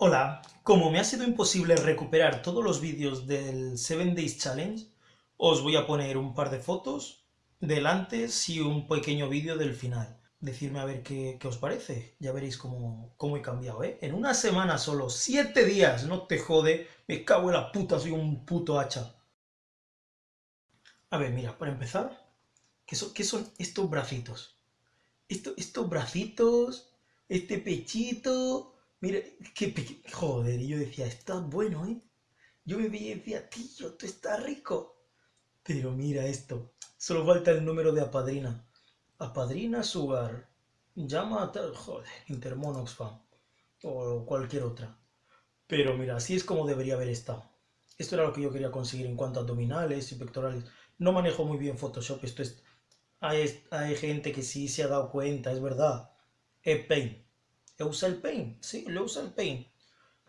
Hola, como me ha sido imposible recuperar todos los vídeos del 7 Days Challenge, os voy a poner un par de fotos del antes y un pequeño vídeo del final. Decidme a ver qué, os parece, ya veréis cómo, cómo, he cambiado, ¿eh? En una semana solo, siete días, no te jode, me cago en la puta, soy un puto hacha. A ver, mira, para empezar, ¿qué son, qué son estos bracitos? estos bracitos, este pechito, mira, qué joder, y yo decía, está bueno, ¿eh? Yo me veía y decía, tío, tú estás rico. Pero mira esto, solo falta el número de apadrina. Apadrina Sugar, llama a tal, joder, Intermonoxfam, o cualquier otra. Pero mira, así es como debería haber estado. Esto era lo que yo quería conseguir en cuanto a abdominales y pectorales. No manejo muy bien Photoshop, esto es hay, gente que sí se ha dado cuenta, es verdad. Es Paint. ¿Usa el Paint? Sí, lo usa el Paint.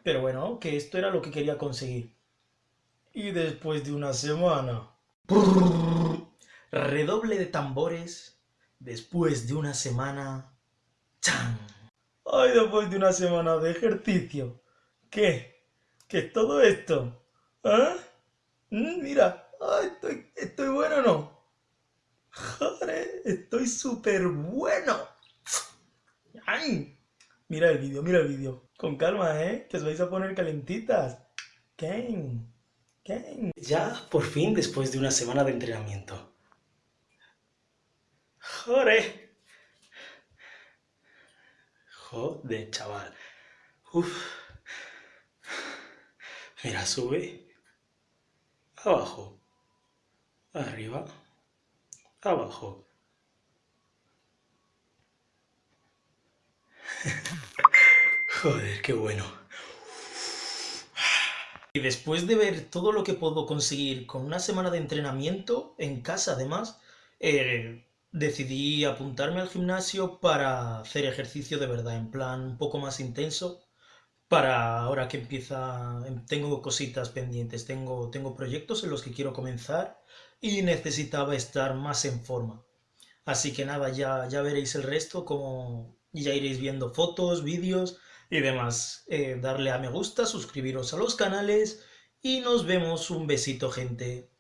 Pero bueno, que esto era lo que quería conseguir. Y después de una semana... Redoble de tambores. Después de una semana... ¡Chan! Ay, después de una semana de ejercicio. ¿Qué? ¿Qué es todo esto? ¿Ah? Mira, estoy, estoy bueno o no. ¡Joder! Estoy súper bueno. ¡Ay! Mira el vídeo, mira el vídeo. Con calma, ¿eh? Que os vais a poner calentitas. ¿Qué? ¿Qué? Ya, por fin, después de una semana de entrenamiento. ¡Joder! Joder, chaval. Uf. Mira, sube. Abajo. Arriba abajo. Joder, qué bueno. Y después de ver todo lo que puedo conseguir con una semana de entrenamiento, en casa además, eh, decidí apuntarme al gimnasio para hacer ejercicio de verdad, en plan un poco más intenso, para ahora que empieza, tengo cositas pendientes, tengo, tengo proyectos en los que quiero comenzar y necesitaba estar más en forma. Así que nada, ya, ya veréis el resto, como ya iréis viendo fotos, vídeos y demás. Eh, darle a me gusta, suscribiros a los canales y nos vemos. Un besito, gente.